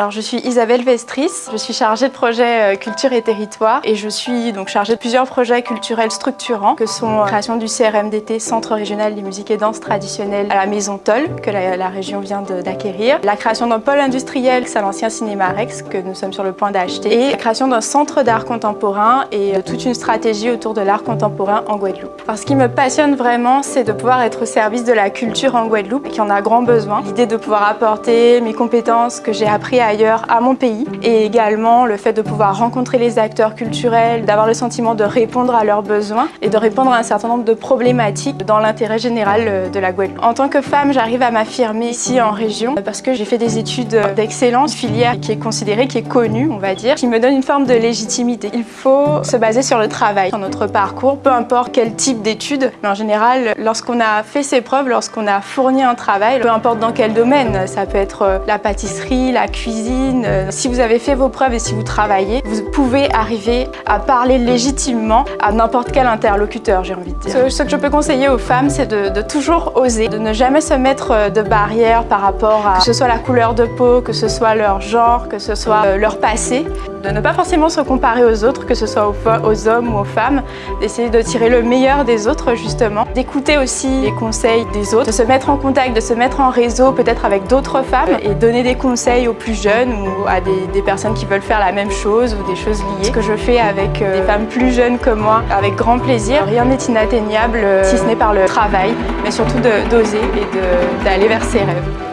Alors je suis Isabelle Vestris, je suis chargée de projet euh, culture et territoire et je suis donc chargée de plusieurs projets culturels structurants que sont la création du CRMDT, Centre régional des musiques et danses traditionnelles à la Maison Toll que la, région vient d'acquérir, la création d'un pôle industriel, c'est l'ancien Cinéma Rex que nous sommes sur le point d'acheter et la création d'un centre d'art contemporain et euh, toute une stratégie autour de l'art contemporain en Guadeloupe. Alors, ce qui me passionne vraiment, c'est de pouvoir être au service de la culture en Guadeloupe qui en a grand besoin. L'idée de pouvoir apporter mes compétences que j'ai appris ailleurs à mon pays et également le fait de pouvoir rencontrer les acteurs culturels, d'avoir le sentiment de répondre à leurs besoins et de répondre à un certain nombre de problématiques dans l'intérêt général euh, de la Guadeloupe. En tant que femme, j'arrive à m'affirmer ici en région parce que j'ai fait des études d'excellence, filière qui est considérée, qui est connue, on va dire, qui me donne une forme de légitimité. Il faut se baser sur le travail dans notre parcours, peu importe quel type d'études, mais en général, lorsqu'on a fait ses preuves, lorsqu'on a fourni un travail, peu importe dans quel domaine, ça peut être euh, la pâtisserie, la cuisine, euh, si vous avez fait vos preuves et si vous travaillez, vous pouvez arriver à parler légitimement à n'importe quel interlocuteur, j'ai envie de dire. Ce, que je peux conseiller aux femmes, c'est de, toujours oser, de ne jamais se mettre euh, de barrières par rapport à que ce soit la couleur de peau, que ce soit leur genre, que ce soit leur passé, de ne pas forcément se comparer aux autres, que ce soit aux hommes ou aux femmes, d'essayer de tirer le meilleur des autres justement, d'écouter aussi les conseils des autres, de se mettre en contact, de se mettre en réseau peut-être avec d'autres femmes et donner des conseils aux plus jeunes ou à des, personnes qui veulent faire la même chose ou des choses liées. Ce que je fais avec euh, des femmes plus jeunes que moi, avec grand plaisir. Rien n'est inatteignable euh, si ce n'est par le travail, mais surtout d'oser et d'aller vers ses rêves.